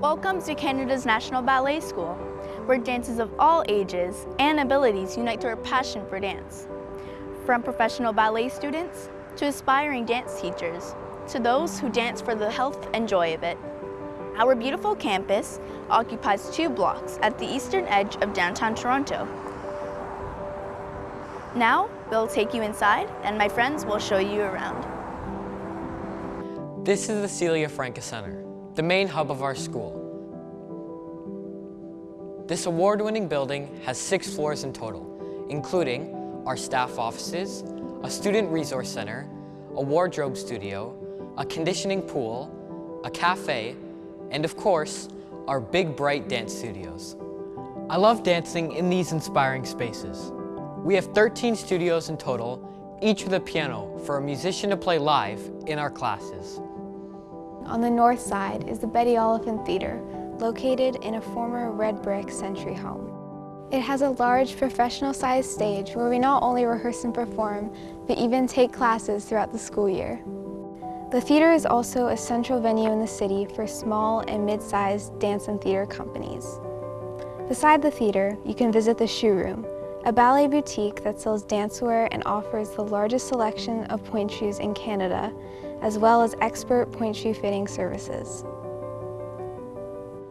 Welcome to Canada's National Ballet School, where dancers of all ages and abilities unite through a passion for dance. From professional ballet students to aspiring dance teachers, to those who dance for the health and joy of it. Our beautiful campus occupies two blocks at the eastern edge of downtown Toronto. Now, we'll take you inside and my friends will show you around. This is the Celia Franca Center, the main hub of our school. This award-winning building has six floors in total, including our staff offices, a student resource center, a wardrobe studio, a conditioning pool, a cafe, and of course, our big bright dance studios. I love dancing in these inspiring spaces. We have 13 studios in total, each with a piano for a musician to play live in our classes. On the north side is the Betty Oliphant Theatre, located in a former red brick century home. It has a large professional-sized stage where we not only rehearse and perform, but even take classes throughout the school year. The theater is also a central venue in the city for small and mid-sized dance and theater companies. Beside the theater, you can visit the Shoe Room, a ballet boutique that sells dancewear and offers the largest selection of pointe shoes in Canada, as well as expert pointe shoe fitting services.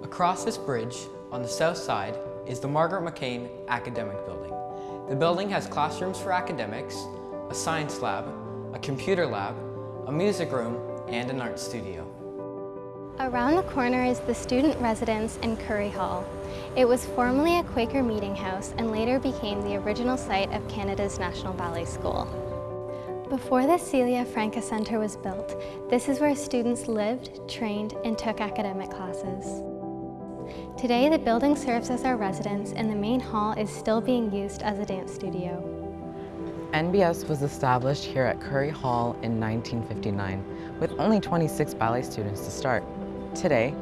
Across this bridge, on the south side, is the Margaret McCain Academic Building. The building has classrooms for academics, a science lab, a computer lab, a music room, and an art studio. Around the corner is the student residence in Currie Hall. It was formerly a Quaker meeting house and later became the original site of Canada's National Ballet School. Before the Celia Franca Centre was built, this is where students lived, trained, and took academic classes. Today, the building serves as our residence and the main hall is still being used as a dance studio. NBS was established here at Currie Hall in 1959 with only 26 ballet students to start. Today,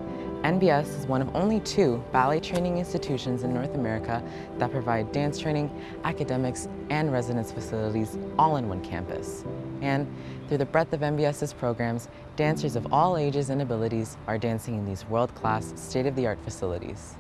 NBS is one of only two ballet training institutions in North America that provide dance training, academics, and residence facilities all in one campus. And through the breadth of NBS's programs, dancers of all ages and abilities are dancing in these world-class, state-of-the-art facilities.